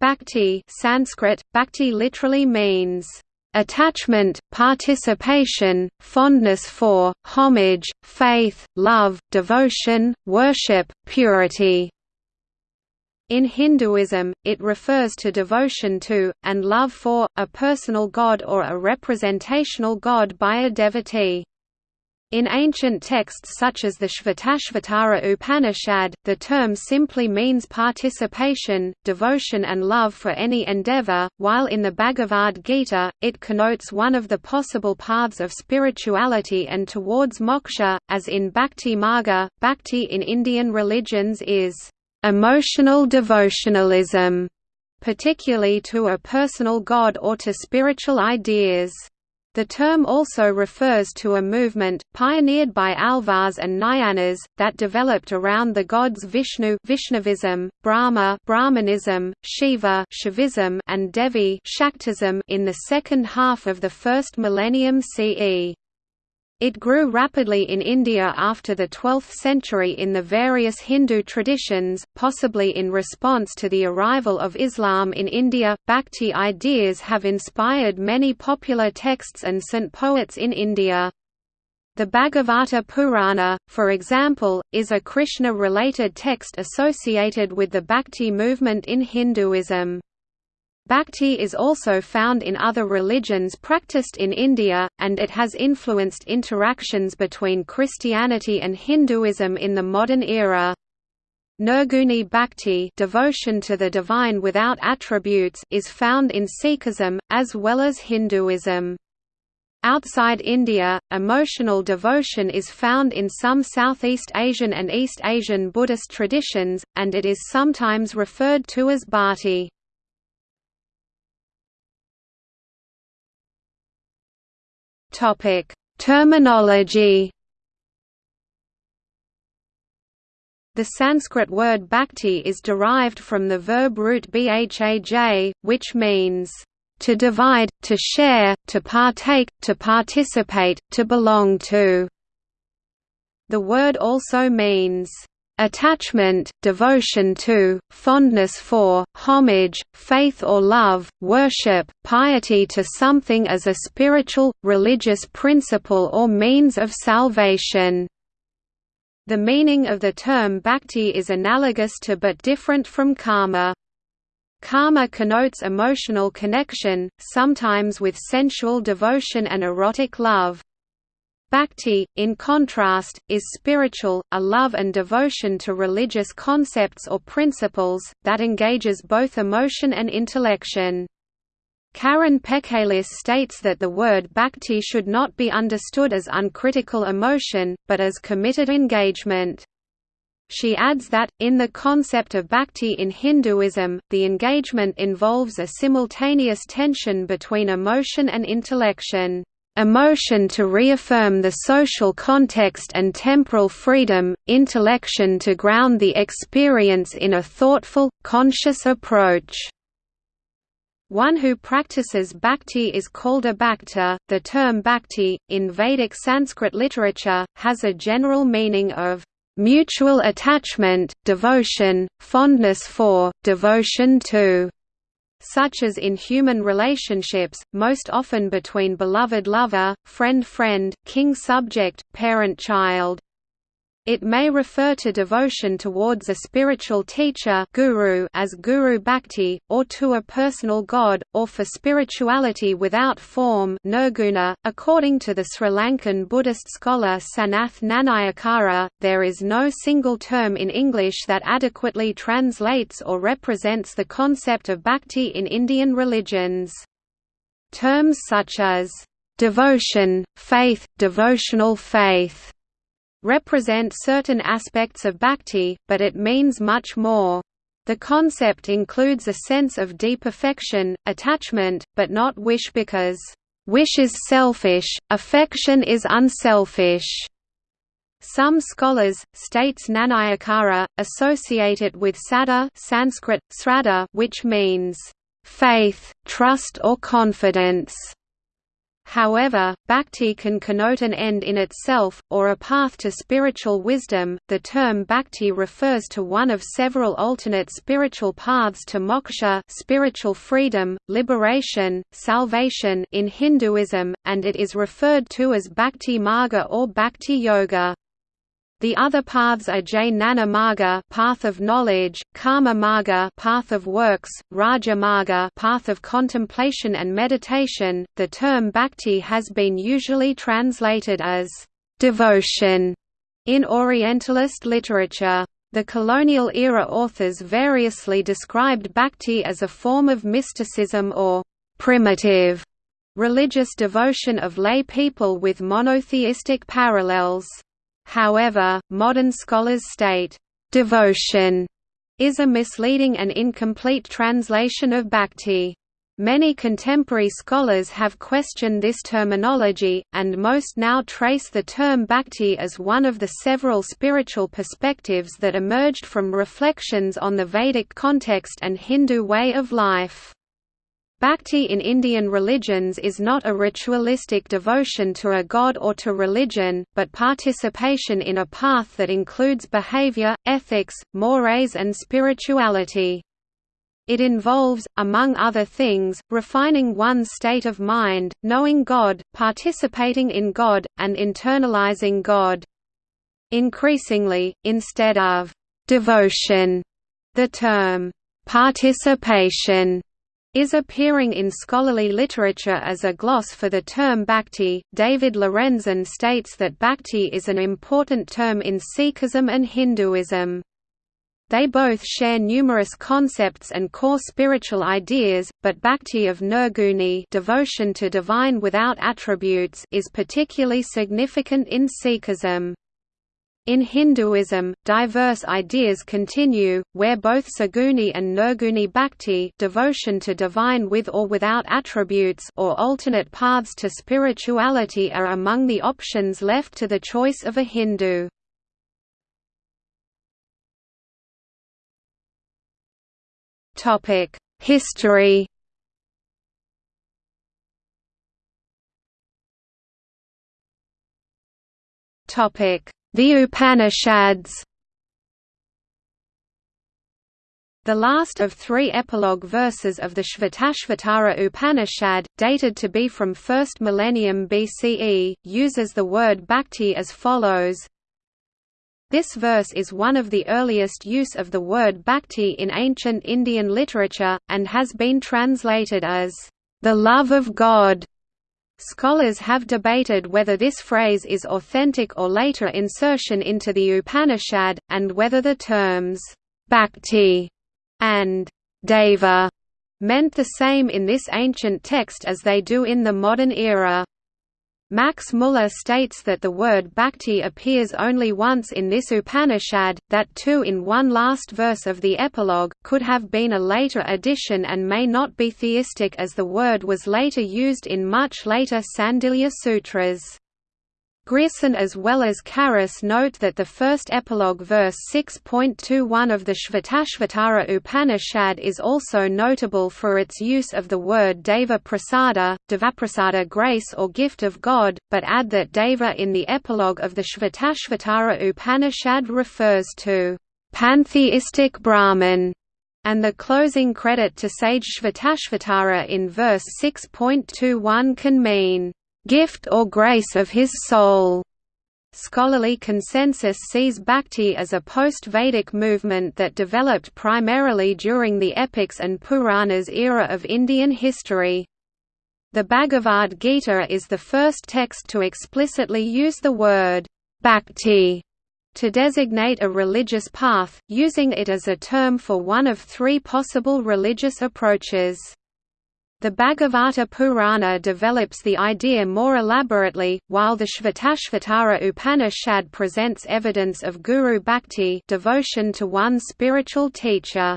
Bhakti Sanskrit, bhakti literally means attachment, participation, fondness for, homage, faith, love, devotion, worship, purity. In Hinduism, it refers to devotion to, and love for, a personal god or a representational god by a devotee. In ancient texts such as the Shvatashvatara Upanishad, the term simply means participation, devotion and love for any endeavor, while in the Bhagavad Gita, it connotes one of the possible paths of spirituality and towards moksha, as in Bhakti Marga. Bhakti in Indian religions is emotional devotionalism, particularly to a personal god or to spiritual ideas. The term also refers to a movement, pioneered by Alvars and Nayanars, that developed around the gods Vishnu Vaishnavism, Brahma Brahmanism, Shiva Shaivism, and Devi Shaktism in the second half of the first millennium CE. It grew rapidly in India after the 12th century in the various Hindu traditions, possibly in response to the arrival of Islam in India. Bhakti ideas have inspired many popular texts and saint poets in India. The Bhagavata Purana, for example, is a Krishna-related text associated with the Bhakti movement in Hinduism. Bhakti is also found in other religions practiced in India, and it has influenced interactions between Christianity and Hinduism in the modern era. Nirguni Bhakti devotion to the divine without attributes is found in Sikhism, as well as Hinduism. Outside India, emotional devotion is found in some Southeast Asian and East Asian Buddhist traditions, and it is sometimes referred to as bhakti. Topic: Terminology. The Sanskrit word bhakti is derived from the verb root bhaj, which means to divide, to share, to partake, to participate, to belong to. The word also means attachment, devotion to, fondness for, homage, faith or love, worship, piety to something as a spiritual, religious principle or means of salvation. The meaning of the term bhakti is analogous to but different from Kama. Kama connotes emotional connection, sometimes with sensual devotion and erotic love. Bhakti, in contrast, is spiritual, a love and devotion to religious concepts or principles, that engages both emotion and intellection. Karen Pechilis states that the word bhakti should not be understood as uncritical emotion, but as committed engagement. She adds that, in the concept of bhakti in Hinduism, the engagement involves a simultaneous tension between emotion and intellection emotion to reaffirm the social context and temporal freedom, intellection to ground the experience in a thoughtful, conscious approach. One who practices bhakti is called a bhakta. The term bhakti, in Vedic Sanskrit literature, has a general meaning of mutual attachment, devotion, fondness for, devotion to such as in human relationships, most often between beloved lover, friend-friend, king-subject, parent-child. It may refer to devotion towards a spiritual teacher guru as guru bhakti, or to a personal god, or for spirituality without form nirguna. .According to the Sri Lankan Buddhist scholar Sanath Nanayakkara, there is no single term in English that adequately translates or represents the concept of bhakti in Indian religions. Terms such as devotion, faith, devotional faith, represent certain aspects of bhakti, but it means much more. The concept includes a sense of deep affection, attachment, but not wish because, "...wish is selfish, affection is unselfish." Some scholars, states Nanayakkara, associate it with sada Sanskrit, sraddha which means, "...faith, trust or confidence." However, bhakti can connote an end in itself, or a path to spiritual wisdom. The term bhakti refers to one of several alternate spiritual paths to moksha, spiritual freedom, liberation, salvation in Hinduism, and it is referred to as bhakti marga or bhakti yoga. The other paths are Jnana Marga, path of knowledge, Karma Marga, path of works, Raja Marga, path of contemplation and meditation. The term bhakti has been usually translated as devotion in Orientalist literature. The colonial era authors variously described bhakti as a form of mysticism or primitive religious devotion of lay people with monotheistic parallels. However, modern scholars state, "...devotion", is a misleading and incomplete translation of bhakti. Many contemporary scholars have questioned this terminology, and most now trace the term bhakti as one of the several spiritual perspectives that emerged from reflections on the Vedic context and Hindu way of life. Bhakti in Indian religions is not a ritualistic devotion to a god or to religion, but participation in a path that includes behavior, ethics, mores and spirituality. It involves, among other things, refining one's state of mind, knowing God, participating in God, and internalizing God. Increasingly, instead of «devotion», the term «participation» is appearing in scholarly literature as a gloss for the term bhakti. David Lorenzen states that bhakti is an important term in Sikhism and Hinduism. They both share numerous concepts and core spiritual ideas, but bhakti of nirguni devotion to divine without attributes is particularly significant in Sikhism. In Hinduism, diverse ideas continue, where both saguni and nirguni bhakti devotion to divine with or without attributes or alternate paths to spirituality are among the options left to the choice of a Hindu. History Topic the Upanishads. The last of three epilogue verses of the Shvatashvatara Upanishad, dated to be from 1st millennium BCE, uses the word bhakti as follows. This verse is one of the earliest use of the word bhakti in ancient Indian literature, and has been translated as, "...the love of God", Scholars have debated whether this phrase is authentic or later insertion into the Upanishad, and whether the terms, bhakti and deva meant the same in this ancient text as they do in the modern era. Max Muller states that the word bhakti appears only once in this Upanishad, that too in one last verse of the epilogue, could have been a later addition and may not be theistic as the word was later used in much later Sandilya Sutras. Grierson as well as Carus note that the first epilogue verse 6.21 of the Shvatashvatara Upanishad is also notable for its use of the word Deva Prasada, Devaprasada grace or gift of God, but add that Deva in the epilogue of the Shvatashvatara Upanishad refers to pantheistic Brahman, and the closing credit to sage Shvatashvatara in verse 6.21 can mean gift or grace of his soul. Scholarly consensus sees bhakti as a post-Vedic movement that developed primarily during the epics and Puranas era of Indian history. The Bhagavad Gita is the first text to explicitly use the word bhakti to designate a religious path, using it as a term for one of three possible religious approaches. The Bhagavata Purana develops the idea more elaborately, while the Shvatashvatara Upanishad presents evidence of guru bhakti devotion to one spiritual teacher.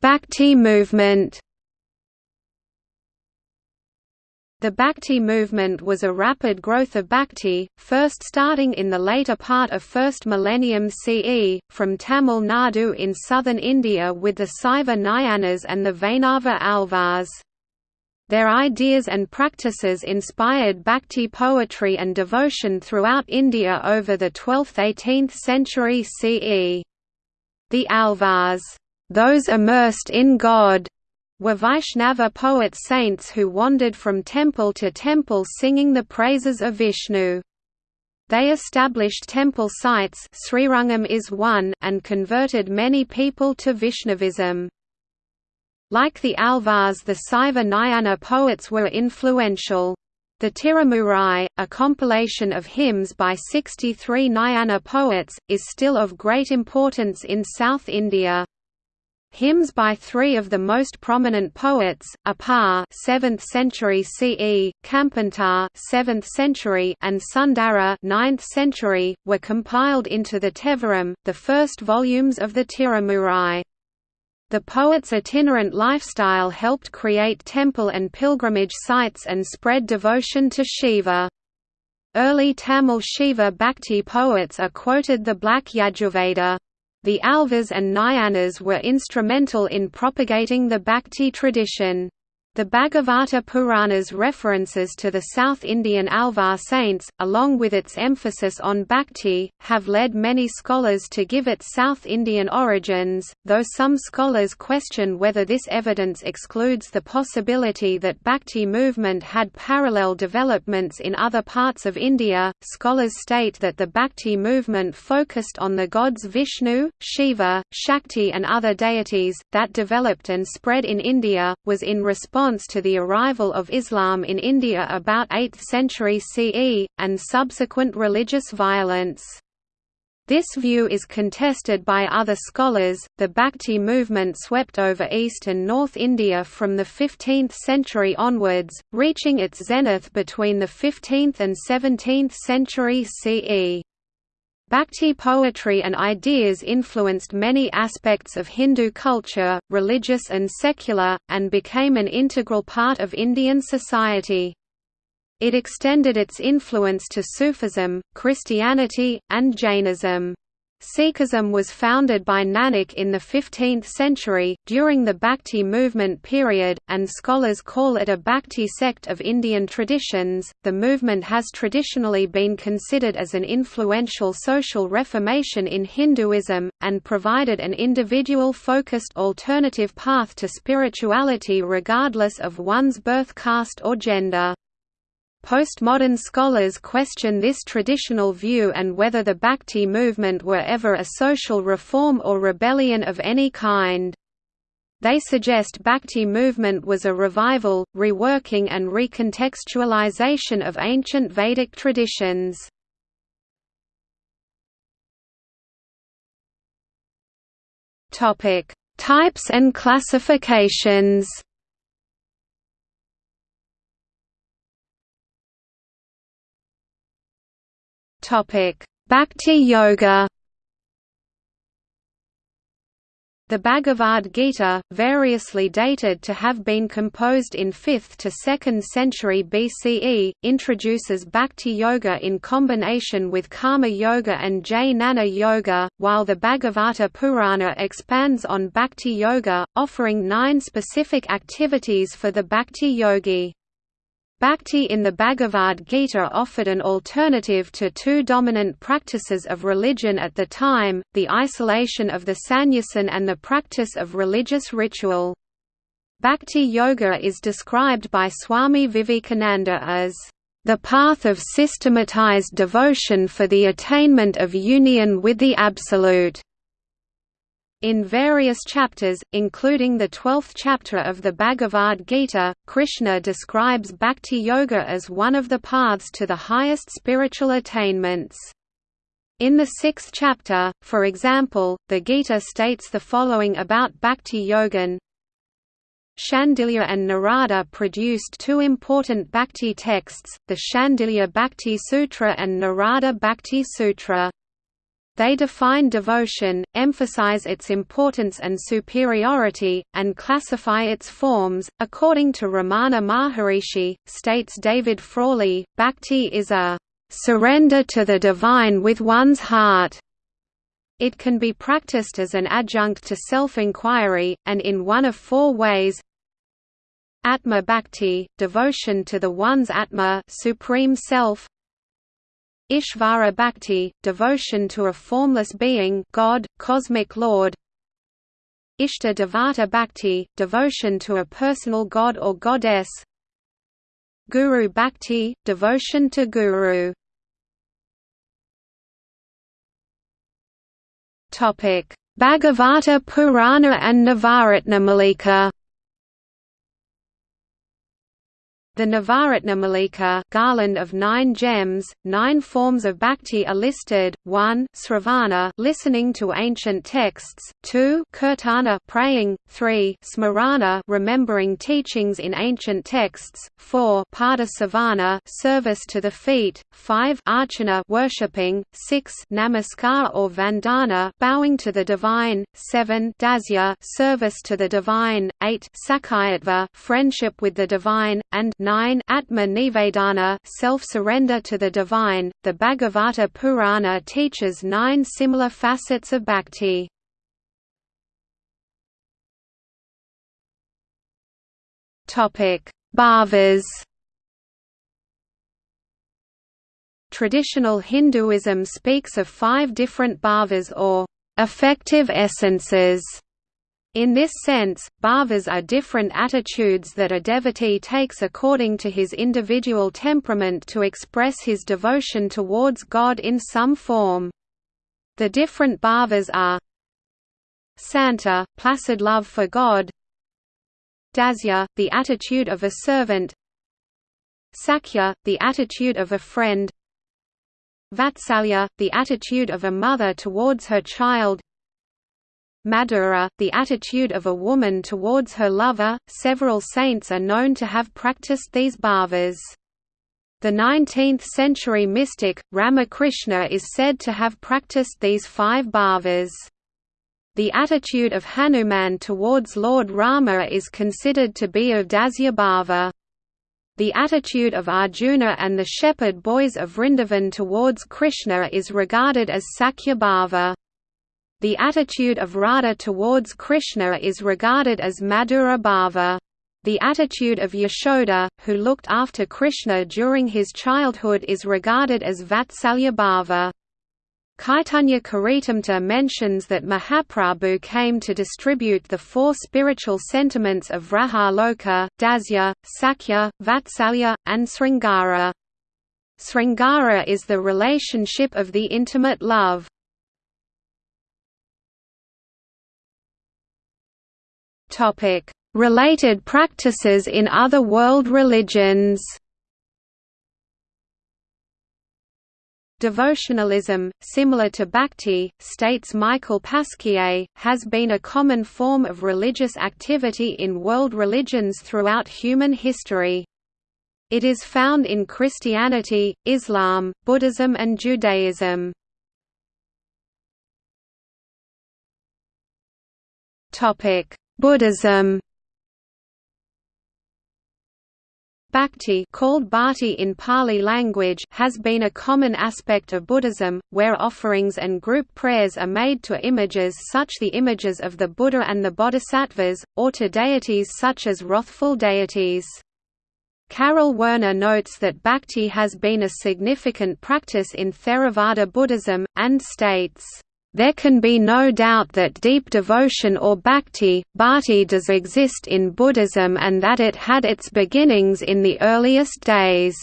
Bhakti movement The Bhakti movement was a rapid growth of Bhakti, first starting in the later part of 1st millennium CE, from Tamil Nadu in southern India with the Saiva Nayanars and the Vaishnava Alvars. Their ideas and practices inspired Bhakti poetry and devotion throughout India over the 12th–18th century CE. The Alvars, those immersed in God, were Vaishnava poet-saints who wandered from temple to temple singing the praises of Vishnu. They established temple sites Srirangam is one and converted many people to Vaishnavism. Like the Alvars the Saiva Nayanar poets were influential. The Tirumurai, a compilation of hymns by 63 Nayanar poets, is still of great importance in South India. Hymns by three of the most prominent poets, Appar 7th century CE, Kampantar 7th century and Sundara 9th century, were compiled into the Tevaram, the first volumes of the Tirumurai. The poet's itinerant lifestyle helped create temple and pilgrimage sites and spread devotion to Shiva. Early Tamil Shiva Bhakti poets are quoted the Black Yajurveda. The Alvars and Nayanars were instrumental in propagating the Bhakti tradition. The Bhagavata Purana's references to the South Indian Alvar saints, along with its emphasis on bhakti, have led many scholars to give it South Indian origins, though some scholars question whether this evidence excludes the possibility that bhakti movement had parallel developments in other parts of India. Scholars state that the bhakti movement focused on the gods Vishnu, Shiva, Shakti, and other deities, that developed and spread in India, was in response response to the arrival of Islam in India about 8th century CE, and subsequent religious violence. This view is contested by other scholars. The Bhakti movement swept over East and North India from the 15th century onwards, reaching its zenith between the 15th and 17th century CE. Bhakti poetry and ideas influenced many aspects of Hindu culture, religious and secular, and became an integral part of Indian society. It extended its influence to Sufism, Christianity, and Jainism. Sikhism was founded by Nanak in the 15th century, during the Bhakti movement period, and scholars call it a Bhakti sect of Indian traditions. The movement has traditionally been considered as an influential social reformation in Hinduism, and provided an individual focused alternative path to spirituality regardless of one's birth caste or gender. Postmodern scholars question this traditional view and whether the Bhakti movement were ever a social reform or rebellion of any kind. They suggest Bhakti movement was a revival, reworking and recontextualization of ancient Vedic traditions. Types and classifications Topic: Bhakti Yoga. The Bhagavad Gita, variously dated to have been composed in 5th to 2nd century BCE, introduces Bhakti Yoga in combination with Karma Yoga and Jnana Yoga, while the Bhagavata Purana expands on Bhakti Yoga, offering nine specific activities for the Bhakti yogi. Bhakti in the Bhagavad Gita offered an alternative to two dominant practices of religion at the time, the isolation of the sannyasin and the practice of religious ritual. Bhakti Yoga is described by Swami Vivekananda as the path of systematized devotion for the attainment of union with the Absolute. In various chapters, including the twelfth chapter of the Bhagavad Gita, Krishna describes Bhakti Yoga as one of the paths to the highest spiritual attainments. In the sixth chapter, for example, the Gita states the following about Bhakti Yogan Shandilya and Narada produced two important Bhakti texts, the Shandilya Bhakti Sutra and Narada Bhakti Sutra. They define devotion, emphasize its importance and superiority, and classify its forms. According to Ramana Maharishi, states David Frawley, bhakti is a surrender to the divine with one's heart. It can be practiced as an adjunct to self-inquiry, and in one of four ways Atma Bhakti, devotion to the one's Atma supreme self Ishvara Bhakti, devotion to a formless being God, cosmic Lord. Ishta Devata Bhakti, devotion to a personal god or goddess. Guru Bhakti, devotion to Guru. Bhagavata Purana and Navaratnamalika The Navaratnamalika garland of nine gems, nine forms of bhakti are listed, 1 Sravana listening to ancient texts, 2 Kirtana praying, 3 Smarana remembering teachings in ancient texts, 4 Padasevana service to the feet, 5 Archana worshipping, 6 Namaskar or Vandana bowing to the divine, 7 Dasya service to the divine, 8 Sakayatva friendship with the divine, and 9 Atma Nivedana self-surrender to the divine. The Bhagavata Purana teaches nine similar facets of bhakti. Topic: Bhavas. Traditional Hinduism speaks of five different bhavas or affective essences in this sense, bhavas are different attitudes that a devotee takes according to his individual temperament to express his devotion towards God in some form. The different bhavas are Santa, placid love for God Dasya, the attitude of a servant Sakhya, the attitude of a friend Vatsalya, the attitude of a mother towards her child Madhura, the attitude of a woman towards her lover. Several saints are known to have practiced these bhavas. The 19th century mystic, Ramakrishna is said to have practiced these five bhavas. The attitude of Hanuman towards Lord Rama is considered to be of Dasya bhava. The attitude of Arjuna and the shepherd boys of Vrindavan towards Krishna is regarded as Sakhya bhava. The attitude of Radha towards Krishna is regarded as Madhura Bhava. The attitude of Yashoda, who looked after Krishna during his childhood is regarded as Vatsalya Bhava. Caitanya Charitamrita mentions that Mahaprabhu came to distribute the four spiritual sentiments of Vrahaloka, Dasya, Sakhya, Vatsalya, and Sringara. Sringara is the relationship of the intimate love. Topic: Related practices in other world religions. Devotionalism, similar to bhakti, states Michael Pasquier, has been a common form of religious activity in world religions throughout human history. It is found in Christianity, Islam, Buddhism and Judaism. Buddhism Bhakti called bhatti in Pali language has been a common aspect of Buddhism, where offerings and group prayers are made to images such the images of the Buddha and the Bodhisattvas, or to deities such as wrathful deities. Karel Werner notes that bhakti has been a significant practice in Theravada Buddhism, and states there can be no doubt that deep devotion or bhakti, bhakti does exist in Buddhism and that it had its beginnings in the earliest days.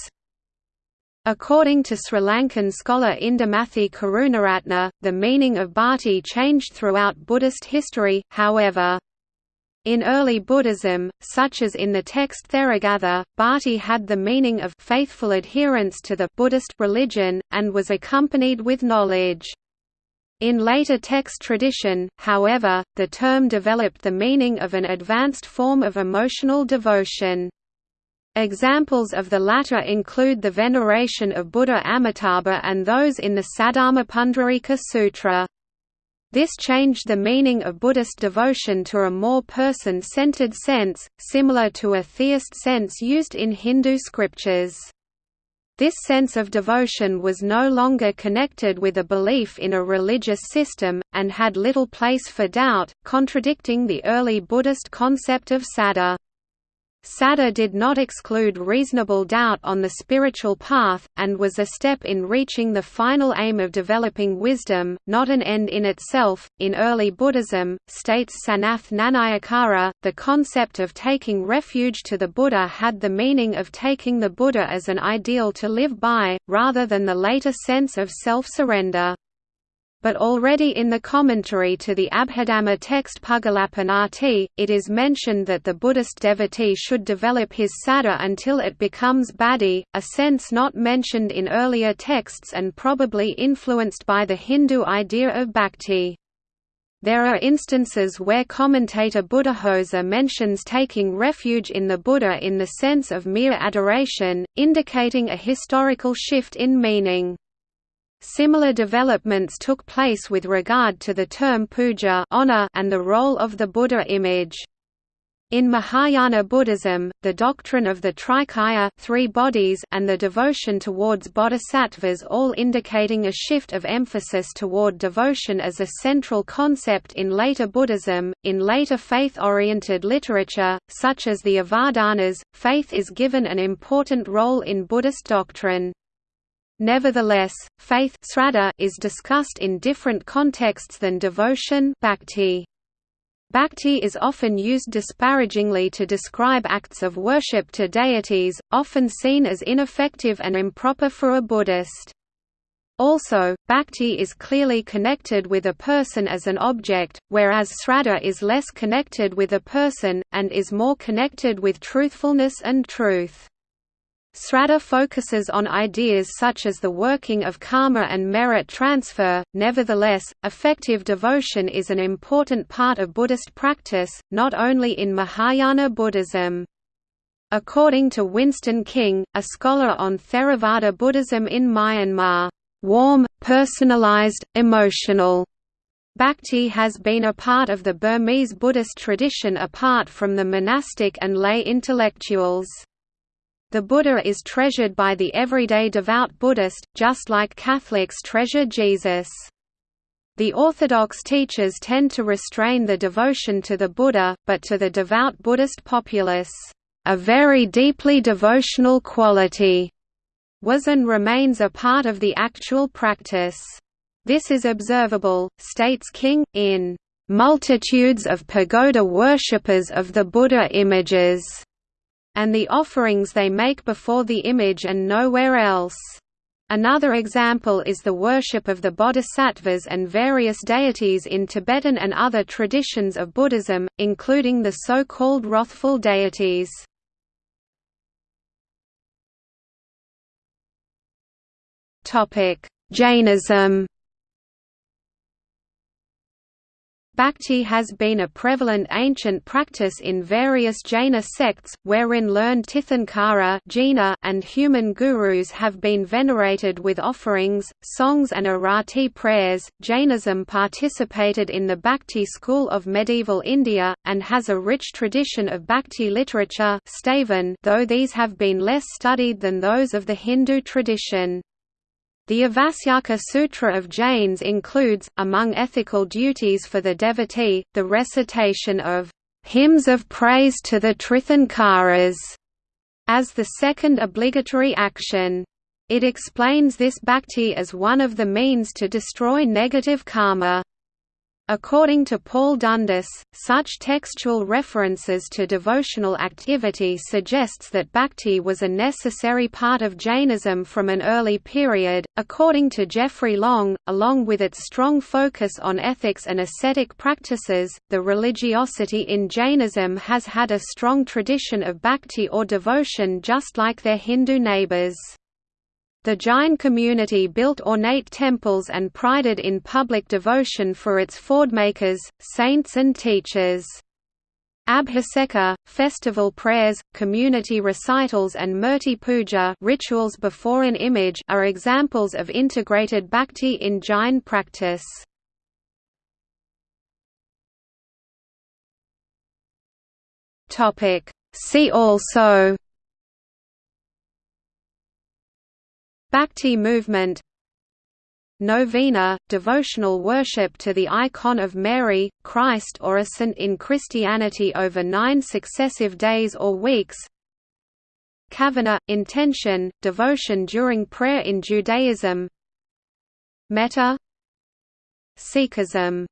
According to Sri Lankan scholar Indamathi Karunaratna, the meaning of bhakti changed throughout Buddhist history, however. In early Buddhism, such as in the text Theragatha, bhakti had the meaning of faithful adherence to the Buddhist religion, and was accompanied with knowledge. In later text tradition, however, the term developed the meaning of an advanced form of emotional devotion. Examples of the latter include the veneration of Buddha Amitabha and those in the Saddharmapundarika Sutra. This changed the meaning of Buddhist devotion to a more person-centered sense, similar to a theist sense used in Hindu scriptures. This sense of devotion was no longer connected with a belief in a religious system, and had little place for doubt, contradicting the early Buddhist concept of saddha. Saddha did not exclude reasonable doubt on the spiritual path, and was a step in reaching the final aim of developing wisdom, not an end in itself. In early Buddhism, states Sanath Nanayakkara, the concept of taking refuge to the Buddha had the meaning of taking the Buddha as an ideal to live by, rather than the later sense of self surrender but already in the commentary to the Abhidhamma text Puggalapannatti, it is mentioned that the Buddhist devotee should develop his saddha until it becomes buddhi, a sense not mentioned in earlier texts and probably influenced by the Hindu idea of bhakti. There are instances where commentator Buddhaghosa mentions taking refuge in the Buddha in the sense of mere adoration, indicating a historical shift in meaning. Similar developments took place with regard to the term puja honor and the role of the Buddha image. In Mahayana Buddhism, the doctrine of the Trikaya three bodies and the devotion towards bodhisattvas all indicating a shift of emphasis toward devotion as a central concept in later Buddhism. In later faith-oriented literature, such as the Avadanas, faith is given an important role in Buddhist doctrine. Nevertheless, faith is discussed in different contexts than devotion bhakti. Bhakti is often used disparagingly to describe acts of worship to deities, often seen as ineffective and improper for a Buddhist. Also, bhakti is clearly connected with a person as an object, whereas sraddha is less connected with a person, and is more connected with truthfulness and truth. Sraddha focuses on ideas such as the working of karma and merit transfer, nevertheless, effective devotion is an important part of Buddhist practice, not only in Mahayana Buddhism. According to Winston King, a scholar on Theravada Buddhism in Myanmar, "...warm, personalized, emotional." Bhakti has been a part of the Burmese Buddhist tradition apart from the monastic and lay intellectuals. The Buddha is treasured by the everyday devout Buddhist, just like Catholics treasure Jesus. The Orthodox teachers tend to restrain the devotion to the Buddha, but to the devout Buddhist populace, a very deeply devotional quality was and remains a part of the actual practice. This is observable, states King, in multitudes of pagoda worshippers of the Buddha images and the offerings they make before the image and nowhere else. Another example is the worship of the bodhisattvas and various deities in Tibetan and other traditions of Buddhism, including the so-called wrathful deities. Jainism Bhakti has been a prevalent ancient practice in various Jaina sects, wherein learned Tirthankara and human gurus have been venerated with offerings, songs and arati prayers. Jainism participated in the Bhakti school of medieval India, and has a rich tradition of Bhakti literature though these have been less studied than those of the Hindu tradition. The Avasyaka Sutra of Jains includes, among ethical duties for the devotee, the recitation of hymns of praise to the Tirthankaras as the second obligatory action. It explains this bhakti as one of the means to destroy negative karma. According to Paul Dundas, such textual references to devotional activity suggests that bhakti was a necessary part of Jainism from an early period. According to Jeffrey Long, along with its strong focus on ethics and ascetic practices, the religiosity in Jainism has had a strong tradition of bhakti or devotion just like their Hindu neighbors. The Jain community built ornate temples and prided in public devotion for its fordmakers, saints and teachers. Abhiseka, festival prayers, community recitals and murti puja rituals before an image are examples of integrated bhakti in Jain practice. See also Bhakti movement. Novena, devotional worship to the icon of Mary, Christ or a saint in Christianity over nine successive days or weeks. Kavana, intention, devotion during prayer in Judaism. Metta. Sikhism